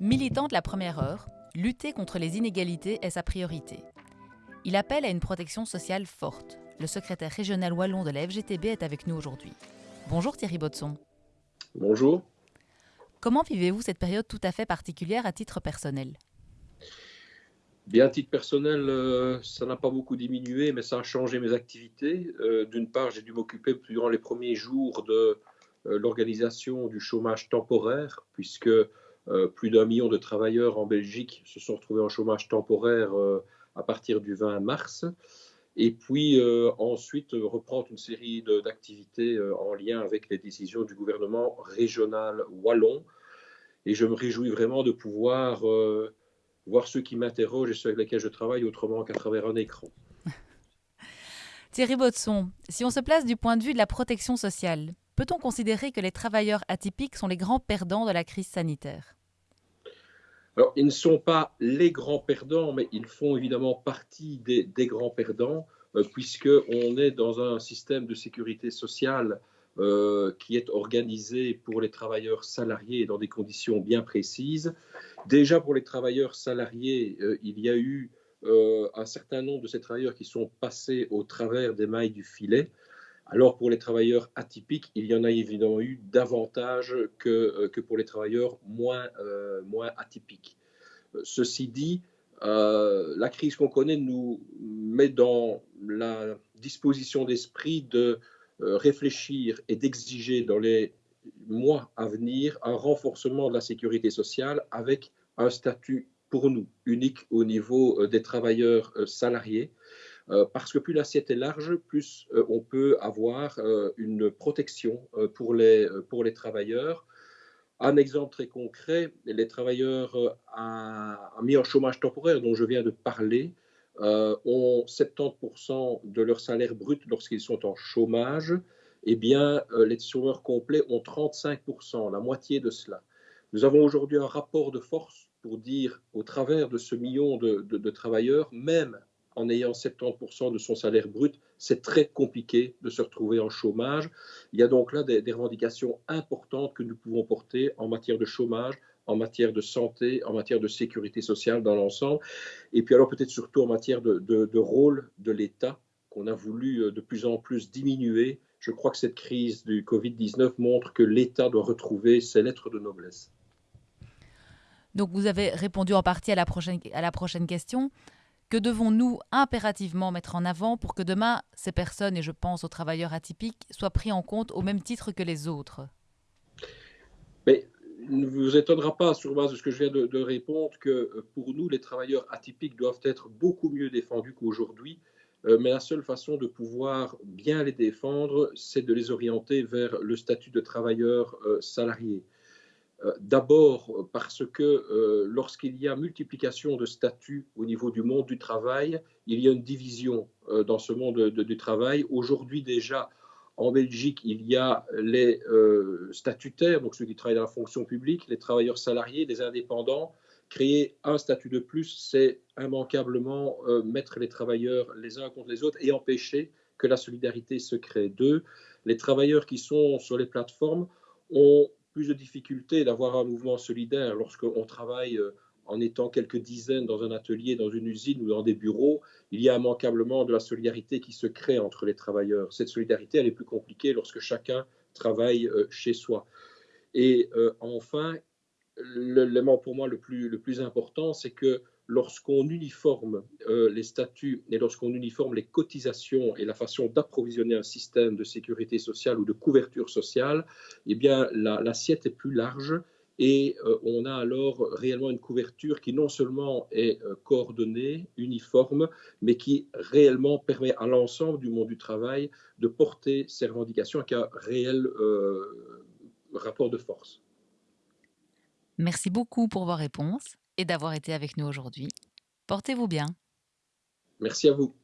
Militant de la première heure, lutter contre les inégalités est sa priorité. Il appelle à une protection sociale forte. Le secrétaire régional wallon de la FGTB est avec nous aujourd'hui. Bonjour Thierry Botson. Bonjour. Comment vivez-vous cette période tout à fait particulière à titre personnel? Bien, à titre personnel, euh, ça n'a pas beaucoup diminué, mais ça a changé mes activités. Euh, d'une part, j'ai dû m'occuper durant les premiers jours de euh, l'organisation du chômage temporaire, puisque plus d'un million de travailleurs en Belgique se sont retrouvés en chômage temporaire euh, à partir du 20 mars. Et puis euh, ensuite reprendre une série d'activités en lien avec les décisions du gouvernement régional wallon. Et je me réjouis vraiment de pouvoir voir ceux qui m'interrogent et ceux avec lesquels je travaille autrement qu'à travers un écran. Thierry Botson, si on se place du point de vue de la protection sociale, peut-on considérer que les travailleurs atypiques sont les grands perdants de la crise sanitaire? Ils ne sont pas les grands perdants, mais ils font évidemment partie des, grands perdants, euh, puisqu'on est dans un système de sécurité sociale euh, qui est organisé pour les travailleurs salariés dans des conditions bien précises. Déjà pour les travailleurs salariés, euh, il y a eu un certain nombre de ces travailleurs qui sont passés au travers des mailles du filet. Alors pour les travailleurs atypiques, il y en a évidemment eu davantage que, euh, que pour les travailleurs moins, euh, moins atypiques. Euh, ceci dit, la crise qu'on connaît nous met dans la disposition d'esprit de réfléchir et d'exiger dans les mois à venir un renforcement de la sécurité sociale avec un statut pour nous unique au niveau des travailleurs salariés parce que plus l'assiette est large, plus euh, on peut avoir euh, une protection pour les, pour les travailleurs. Un exemple très concret, les travailleurs mis en chômage temporaire dont je viens de parler ont 70% de leur salaire brut lorsqu'ils sont en chômage. Eh bien, les chômeurs complets ont 35%, la moitié de cela. Nous avons aujourd'hui un rapport de force pour dire, au travers de ce million de travailleurs, même en ayant 70% de son salaire brut, c'est très compliqué de se retrouver en chômage. Il y a donc là des, revendications importantes que nous pouvons porter en matière de chômage, en matière de santé, en matière de sécurité sociale dans l'ensemble, et puis alors peut-être surtout en matière de, de, de rôle de l'État qu'on a voulu euh, de plus en plus diminuer. Je crois que cette crise du Covid-19 montre que l'État doit retrouver ses lettres de noblesse. Donc vous avez répondu en partie à la prochaine, à la prochaine question. Que devons-nous impérativement mettre en avant pour que demain, ces personnes, et je pense aux travailleurs atypiques, soient pris en compte au même titre que les autres? Mais ne vous étonnera pas, sur base de ce que je viens de, répondre, que pour nous, les travailleurs atypiques doivent être beaucoup mieux défendus qu'aujourd'hui. Euh, mais la seule façon de pouvoir bien les défendre, c'est de les orienter vers le statut de travailleur euh, salarié. Euh, d'abord parce que euh, lorsqu'il y a multiplication de statuts au niveau du monde du travail, il y a une division euh, dans ce monde de, de, du travail. Aujourd'hui déjà, en Belgique, il y a les euh, statutaires, donc ceux qui travaillent dans la fonction publique, les travailleurs salariés, les indépendants. Créer un statut de plus, c'est immanquablement euh, mettre les travailleurs les uns contre les autres et empêcher que la solidarité se crée. Deux, les travailleurs qui sont sur les plateformes ont plus de difficultés d'avoir un mouvement solidaire lorsqu'on travaille euh, en étant quelques dizaines dans un atelier, dans une usine ou dans des bureaux. Il y a immanquablement de la solidarité qui se crée entre les travailleurs. Cette solidarité, elle est plus compliquée lorsque chacun travaille euh, chez soi. Et euh, enfin, l'élément pour moi le plus, le plus important, c'est que lorsqu'on uniforme euh, les statuts et lorsqu'on uniforme les cotisations et la façon d'approvisionner un système de sécurité sociale ou de couverture sociale, eh bien l'assiette la, est plus large et euh, on a alors réellement une couverture qui non seulement est euh, coordonnée, uniforme, mais qui réellement permet à l'ensemble du monde du travail de porter ses revendications avec un réel rapport de force. Merci beaucoup pour vos réponses et d'avoir été avec nous aujourd'hui. Portez-vous bien. Merci à vous.